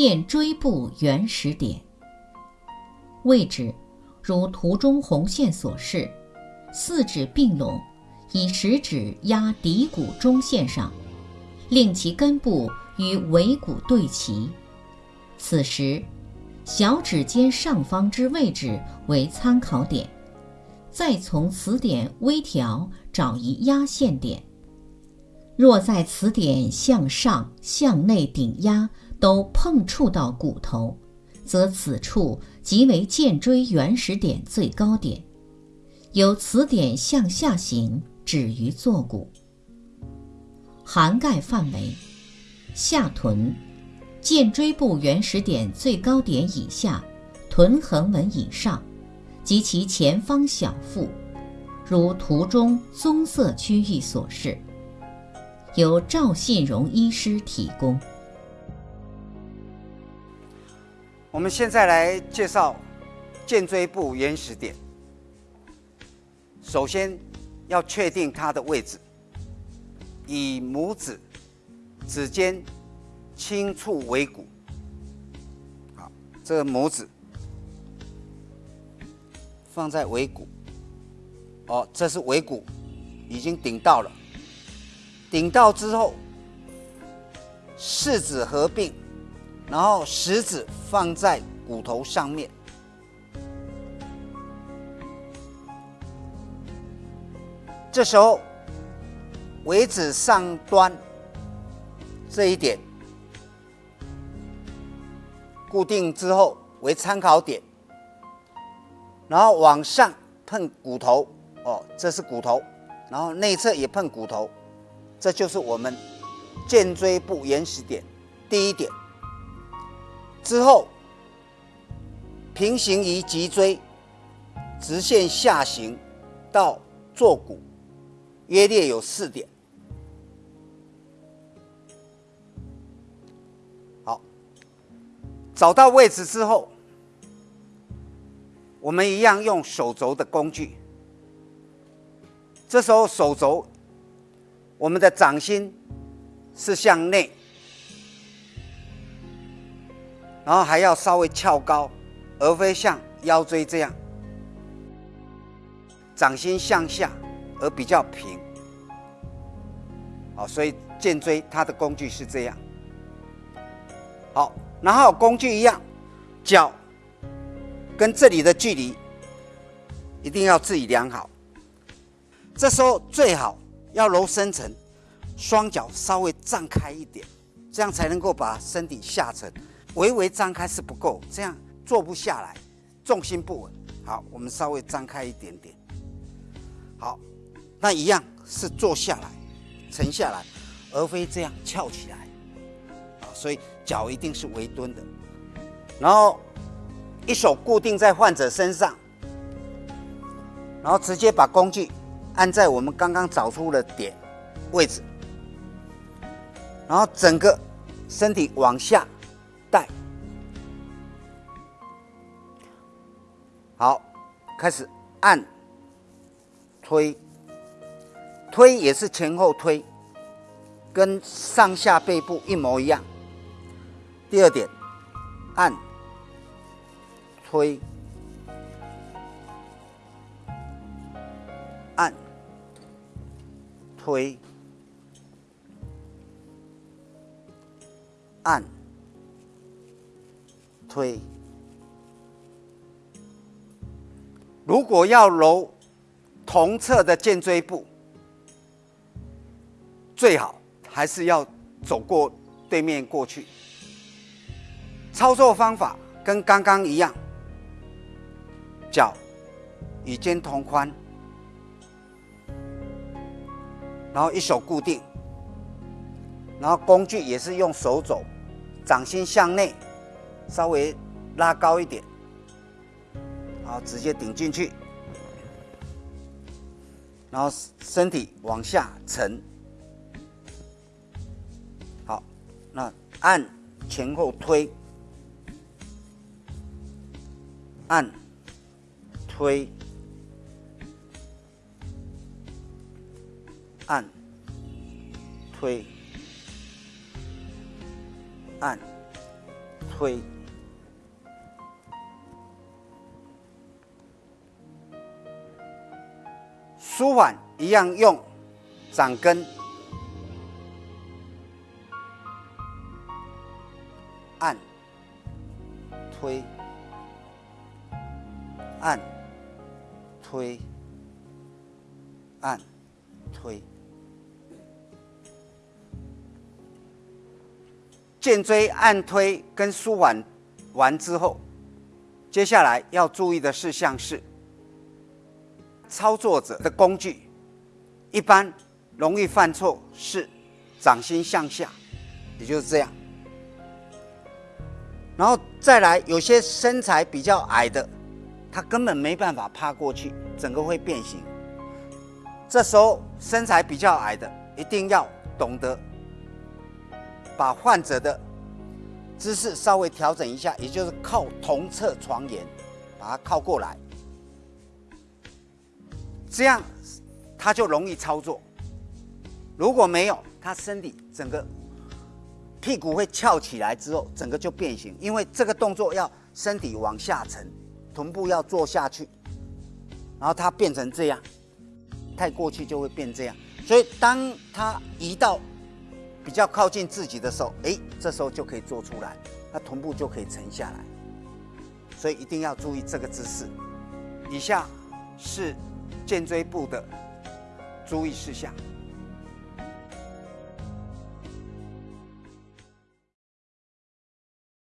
剑椎部原始点。位置如图中红线所示，四指并拢，以食指压骶骨中线上，令其根部与尾骨对齐。此时，小指尖上方之位置为参考点，再从此点微调找一压线点。若在此点向上、向内顶压都碰触到骨头，则此处即为剑椎原始点最高点。由此点向下行，止于坐骨。涵盖范围：下臀。剑椎部原始点最高点以下，臀横纹以上，及其前方小腹，如图中棕色区域所示。由赵信荣医师提供。我们现在来介绍剑椎部原始点。首先要确定它的位置，以拇指指尖。轻触尾骨，好，这个拇指放在尾骨，哦，这是尾骨已经顶到了，顶到之后，四指合并，然后食指放在骨头上面，这时候尾指上端这一点。固定之后为参考点，然后往上碰骨头，哦，这是骨头，然后内侧也碰骨头，这就是我们剑椎部原始点第一点。之后平行于脊椎，直线下行到坐骨，约略有四点。好找到位置之后，我们一样用手肘的工具。这时候手肘，我们的掌心是向内，然后还要稍微翘高，而非像腰椎这样，掌心向下而比较平。好，所以剑椎它的工具是这样。好。然后工具一样，脚跟这里的距离一定要自己量好。这时候最好要揉深层，双脚稍微站开一点，这样才能够把身体下沉。微微张开是不够，这样坐不下来，重心不稳。好，我们稍微张开一点点。好，那一样是坐下来，沉下来，而非这样翘起来。啊，所以。脚一定是微蹲的，然后一手固定在患者身上，然后直接把工具按在我们刚刚找出的点位置，然后整个身体往下好，开始按推，推也是前后推，跟上下背部一模一样。第二点，按、推、按、推、按、推。如果要揉同侧的肩椎部，最好还是要走过对面过去。操作方法跟刚刚一样，脚与肩同宽，然后一手固定，然后工具也是用手肘，掌心向内，稍微拉高一点，好，直接顶进去，然后身体往下沉，好，那按前后推。按、推、按、推、按、推。舒缓一样用掌根按推按推按推，颈椎按推跟舒缓完之后，接下来要注意的事项是。操作者的工具一般容易犯错是掌心向下，也就是这样。然后再来，有些身材比较矮的，他根本没办法趴过去，整个会变形。这时候身材比较矮的一定要懂得把患者的姿势稍微调整一下，也就是靠同侧床沿把它靠过来。这样他就容易操作。如果没有，他身体整个屁股会翘起来之后，整个就变形。因为这个动作要身体往下沉，臀部要坐下去，然后它变成这样，太过去就会变这样。所以当他移到比较靠近自己的时候，哎，这时候就可以做出来，那臀部就可以沉下来。所以一定要注意这个姿势。以下是。肩椎部的注意事项。